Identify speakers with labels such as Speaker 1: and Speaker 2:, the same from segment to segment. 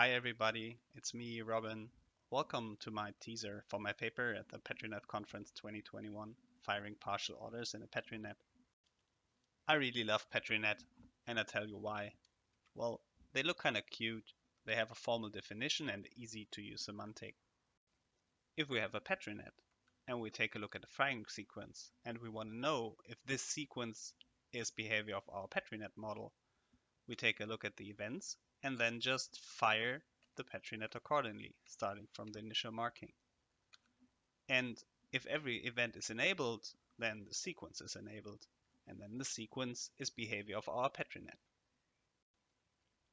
Speaker 1: Hi everybody, it's me, Robin. Welcome to my teaser for my paper at the PetriNet Conference 2021, Firing Partial Orders in a PetriNet. I really love PetriNet, and I tell you why. Well, they look kinda cute, they have a formal definition and easy to use semantic. If we have a PetriNet, and we take a look at the firing sequence, and we want to know if this sequence is behavior of our PetriNet model, we take a look at the events and then just fire the PetriNet accordingly, starting from the initial marking. And if every event is enabled, then the sequence is enabled, and then the sequence is behavior of our PetriNet.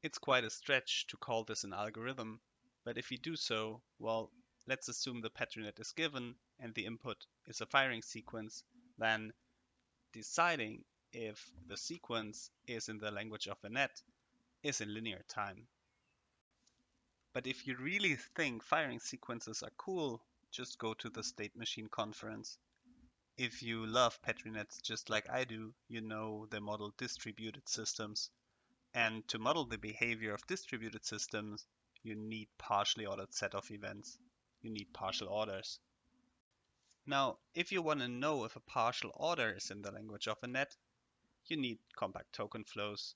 Speaker 1: It's quite a stretch to call this an algorithm, but if you do so, well, let's assume the PetriNet is given and the input is a firing sequence, then deciding if the sequence is in the language of a net is in linear time. But if you really think firing sequences are cool, just go to the State Machine conference. If you love PetriNets just like I do, you know they model distributed systems. And to model the behavior of distributed systems, you need partially ordered set of events. You need partial orders. Now, if you want to know if a partial order is in the language of a net, you need compact token flows.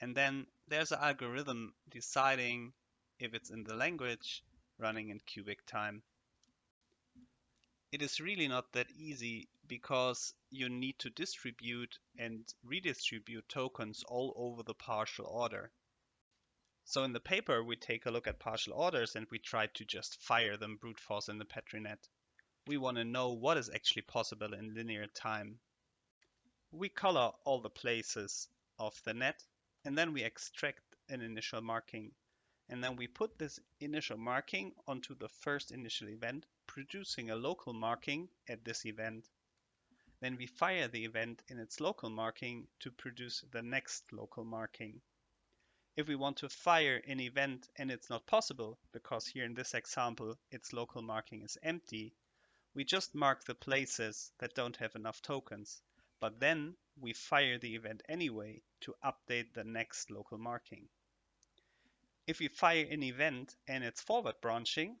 Speaker 1: And then there's an algorithm deciding if it's in the language running in cubic time. It is really not that easy because you need to distribute and redistribute tokens all over the partial order. So in the paper, we take a look at partial orders and we try to just fire them brute force in the PetriNet. We want to know what is actually possible in linear time we color all the places of the net and then we extract an initial marking. And then we put this initial marking onto the first initial event, producing a local marking at this event. Then we fire the event in its local marking to produce the next local marking. If we want to fire an event and it's not possible, because here in this example its local marking is empty, we just mark the places that don't have enough tokens but then we fire the event anyway to update the next local marking. If we fire an event and it's forward branching,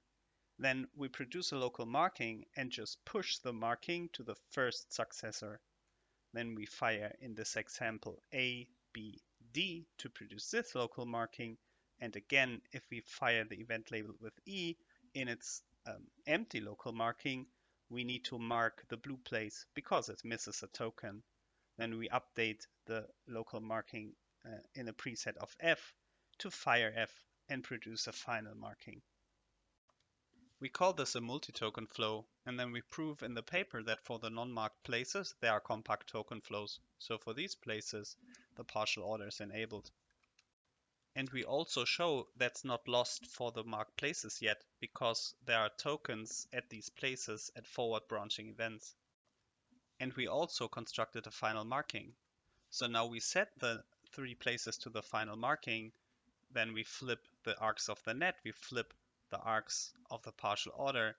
Speaker 1: then we produce a local marking and just push the marking to the first successor. Then we fire in this example A, B, D to produce this local marking. And again, if we fire the event labeled with E in its um, empty local marking, we need to mark the blue place because it misses a token. Then we update the local marking uh, in a preset of F to fire F and produce a final marking. We call this a multi-token flow and then we prove in the paper that for the non-marked places there are compact token flows. So for these places the partial order is enabled. And we also show that's not lost for the marked places yet, because there are tokens at these places at forward branching events. And we also constructed a final marking. So now we set the three places to the final marking, then we flip the arcs of the net, we flip the arcs of the partial order,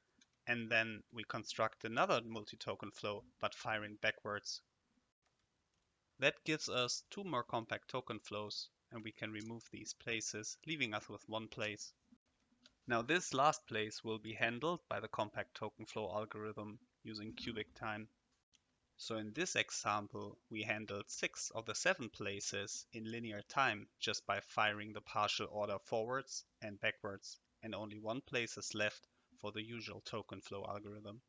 Speaker 1: and then we construct another multi-token flow, but firing backwards. That gives us two more compact token flows, and we can remove these places, leaving us with one place. Now this last place will be handled by the compact token flow algorithm using cubic time. So in this example, we handled six of the seven places in linear time just by firing the partial order forwards and backwards, and only one place is left for the usual token flow algorithm.